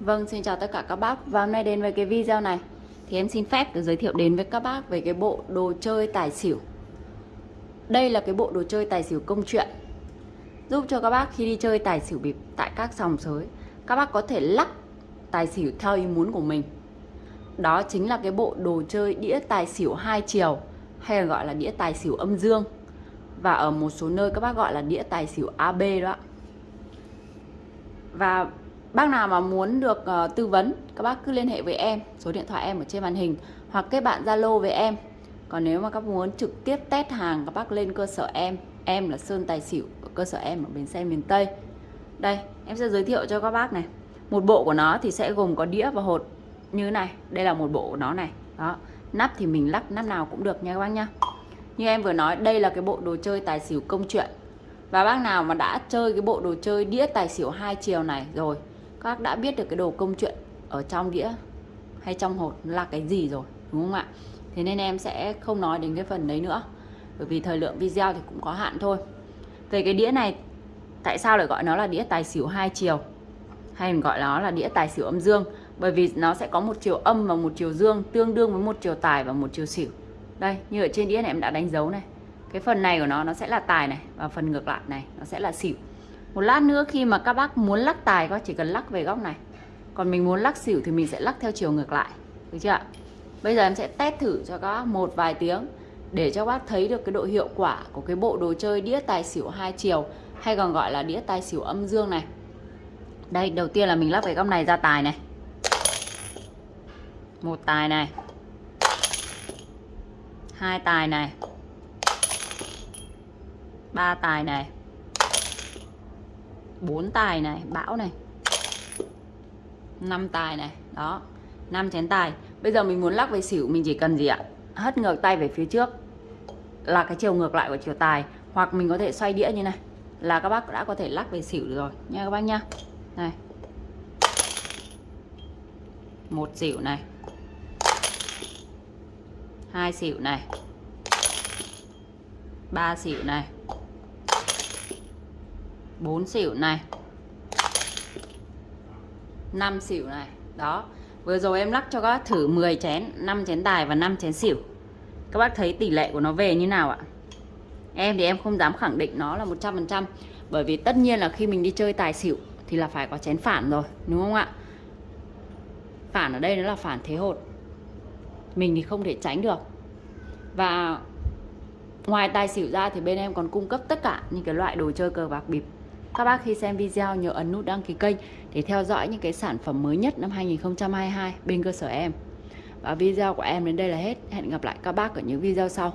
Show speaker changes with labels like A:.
A: Vâng, xin chào tất cả các bác. Và hôm nay đến với cái video này Thì em xin phép được giới thiệu đến với các bác Về cái bộ đồ chơi tài xỉu. Đây là cái bộ đồ chơi tài xỉu công chuyện Giúp cho các bác khi đi chơi tài xỉu bịp Tại các sòng sới Các bác có thể lắc tài xỉu theo ý muốn của mình. Đó chính là cái bộ đồ chơi đĩa tài xỉu hai chiều Hay là gọi là đĩa tài xỉu âm dương. Và ở một số nơi các bác gọi là đĩa tài xỉu AB đó. Và Bác nào mà muốn được uh, tư vấn các bác cứ liên hệ với em, số điện thoại em ở trên màn hình hoặc kết bạn Zalo với em. Còn nếu mà các muốn trực tiếp test hàng các bác lên cơ sở em, em là Sơn Tài Xỉu ở cơ sở em ở bến xe miền Tây. Đây, em sẽ giới thiệu cho các bác này. Một bộ của nó thì sẽ gồm có đĩa và hột như thế này. Đây là một bộ của nó này. Đó, nắp thì mình lắp nắp nào cũng được nha các bác nhá. Như em vừa nói, đây là cái bộ đồ chơi tài xỉu công chuyện. Và bác nào mà đã chơi cái bộ đồ chơi đĩa tài xỉu hai chiều này rồi các đã biết được cái đồ công chuyện ở trong đĩa hay trong hột là cái gì rồi, đúng không ạ? Thế nên em sẽ không nói đến cái phần đấy nữa, bởi vì thời lượng video thì cũng có hạn thôi. Về cái đĩa này, tại sao lại gọi nó là đĩa tài xỉu hai chiều, hay mình gọi nó là đĩa tài xỉu âm dương? Bởi vì nó sẽ có một chiều âm và một chiều dương tương đương với một chiều tài và một chiều xỉu. Đây, như ở trên đĩa này em đã đánh dấu này. Cái phần này của nó nó sẽ là tài này và phần ngược lại này, nó sẽ là xỉu một lát nữa khi mà các bác muốn lắc tài có chỉ cần lắc về góc này. Còn mình muốn lắc xỉu thì mình sẽ lắc theo chiều ngược lại. Được chưa ạ? Bây giờ em sẽ test thử cho các bác một vài tiếng để cho bác thấy được cái độ hiệu quả của cái bộ đồ chơi đĩa tài xỉu hai chiều hay còn gọi là đĩa tài xỉu âm dương này. Đây, đầu tiên là mình lắc về góc này ra tài này. Một tài này. Hai tài này. Ba tài này bốn tài này, bão này. Năm tài này, đó. Năm chén tài. Bây giờ mình muốn lắc về xỉu, mình chỉ cần gì ạ? Hất ngược tay về phía trước. Là cái chiều ngược lại của chiều tài. Hoặc mình có thể xoay đĩa như này. Là các bác đã có thể lắc về xỉu được rồi. Nha các bác nhá này. Một xỉu này. Hai xỉu này. Ba xỉu này. 4 xỉu này. 5 xỉu này. Đó. Vừa rồi em lắc cho các bác thử 10 chén 5 chén tài và 5 chén xỉu. Các bác thấy tỷ lệ của nó về như nào ạ? Em thì em không dám khẳng định nó là 100% bởi vì tất nhiên là khi mình đi chơi tài xỉu thì là phải có chén phản rồi, đúng không ạ? Phản ở đây nó là phản thế hột. Mình thì không thể tránh được. Và ngoài tài xỉu ra thì bên em còn cung cấp tất cả những cái loại đồ chơi cờ bạc bịp các bác khi xem video, nhớ ấn nút đăng ký kênh để theo dõi những cái sản phẩm mới nhất năm 2022 bên cơ sở em. Và video của em đến đây là hết. Hẹn gặp lại các bác ở những video sau.